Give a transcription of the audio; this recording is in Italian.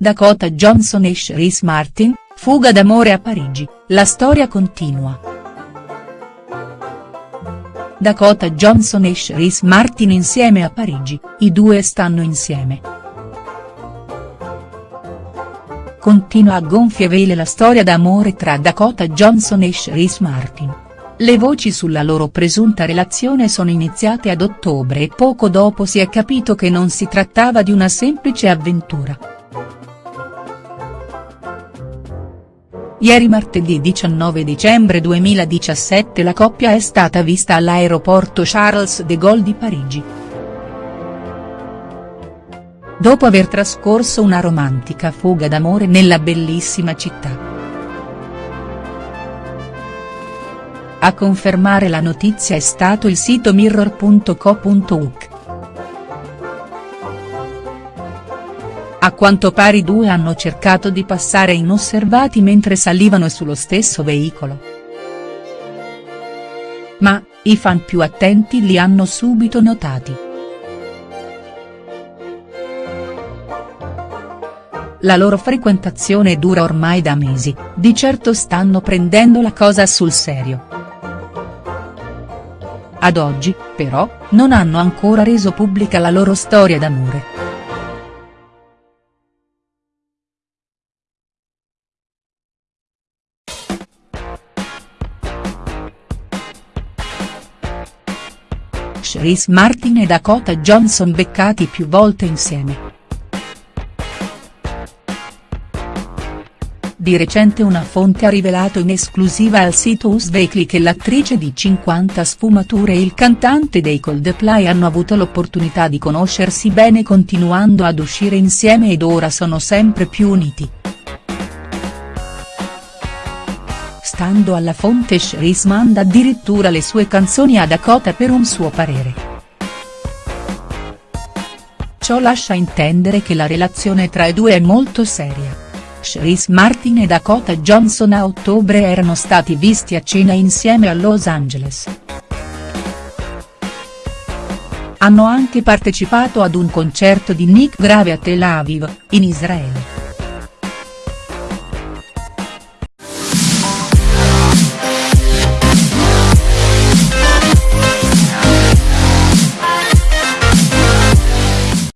Dakota Johnson e Chris Martin, fuga d'amore a Parigi, la storia continua. Dakota Johnson e Chris Martin insieme a Parigi, i due stanno insieme. Continua a gonfie vele la storia d'amore tra Dakota Johnson e Chris Martin. Le voci sulla loro presunta relazione sono iniziate ad ottobre e poco dopo si è capito che non si trattava di una semplice avventura. Ieri martedì 19 dicembre 2017 la coppia è stata vista all'aeroporto Charles de Gaulle di Parigi. Dopo aver trascorso una romantica fuga d'amore nella bellissima città. A confermare la notizia è stato il sito mirror.co.uk. A quanto pare i due hanno cercato di passare inosservati mentre salivano sullo stesso veicolo. Ma, i fan più attenti li hanno subito notati. La loro frequentazione dura ormai da mesi, di certo stanno prendendo la cosa sul serio. Ad oggi, però, non hanno ancora reso pubblica la loro storia d'amore. Chris Martin e Dakota Johnson beccati più volte insieme. Di recente una fonte ha rivelato in esclusiva al sito Us Weekly che l'attrice di 50 sfumature e il cantante dei Coldplay hanno avuto l'opportunità di conoscersi bene continuando ad uscire insieme ed ora sono sempre più uniti. Stando alla fonte Chris manda addirittura le sue canzoni a Dakota per un suo parere. Ciò lascia intendere che la relazione tra i due è molto seria. Chris Martin e Dakota Johnson a ottobre erano stati visti a cena insieme a Los Angeles. Hanno anche partecipato ad un concerto di Nick Grave a Tel Aviv, in Israele.